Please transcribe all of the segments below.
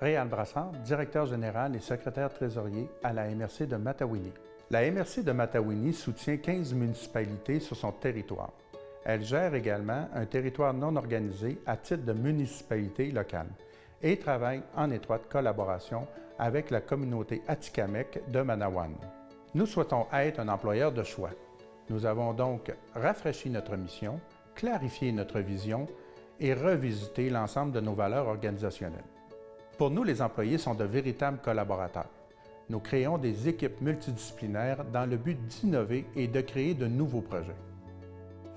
Réal Brassard, directeur général et secrétaire trésorier à la MRC de Matawini. La MRC de Matawini soutient 15 municipalités sur son territoire. Elle gère également un territoire non organisé à titre de municipalité locale et travaille en étroite collaboration avec la communauté Atikamek de Manawan. Nous souhaitons être un employeur de choix. Nous avons donc rafraîchi notre mission, clarifié notre vision et revisité l'ensemble de nos valeurs organisationnelles. Pour nous, les employés sont de véritables collaborateurs. Nous créons des équipes multidisciplinaires dans le but d'innover et de créer de nouveaux projets.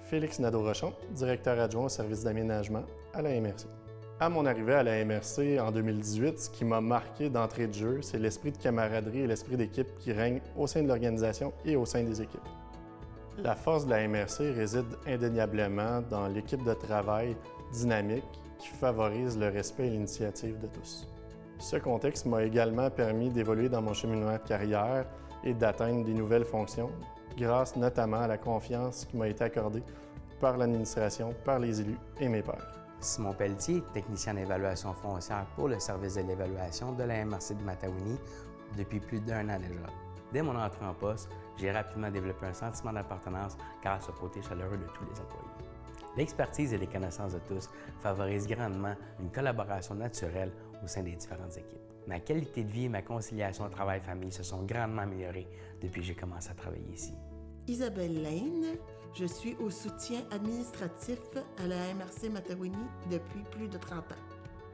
Félix Nadeau-Rochon, directeur adjoint au service d'aménagement à la MRC. À mon arrivée à la MRC en 2018, ce qui m'a marqué d'entrée de jeu, c'est l'esprit de camaraderie et l'esprit d'équipe qui règne au sein de l'organisation et au sein des équipes. La force de la MRC réside indéniablement dans l'équipe de travail dynamique qui favorise le respect et l'initiative de tous. Ce contexte m'a également permis d'évoluer dans mon cheminement de carrière et d'atteindre des nouvelles fonctions, grâce notamment à la confiance qui m'a été accordée par l'administration, par les élus et mes pairs. Simon Pelletier, technicien d'évaluation foncière pour le service de l'évaluation de la MRC de Matawini depuis plus d'un an déjà. Dès mon entrée en poste, j'ai rapidement développé un sentiment d'appartenance grâce au côté chaleureux de tous les employés. L'expertise et les connaissances de tous favorisent grandement une collaboration naturelle au sein des différentes équipes. Ma qualité de vie et ma conciliation travail-famille se sont grandement améliorées depuis que j'ai commencé à travailler ici. Isabelle Lane, je suis au soutien administratif à la MRC Matawini depuis plus de 30 ans.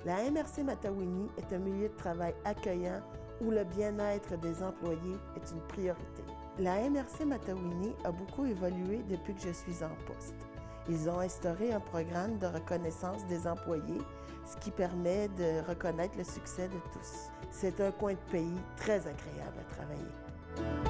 La MRC Matawini est un milieu de travail accueillant où le bien-être des employés est une priorité. La MRC Matawini a beaucoup évolué depuis que je suis en poste. Ils ont instauré un programme de reconnaissance des employés, ce qui permet de reconnaître le succès de tous. C'est un coin de pays très agréable à travailler.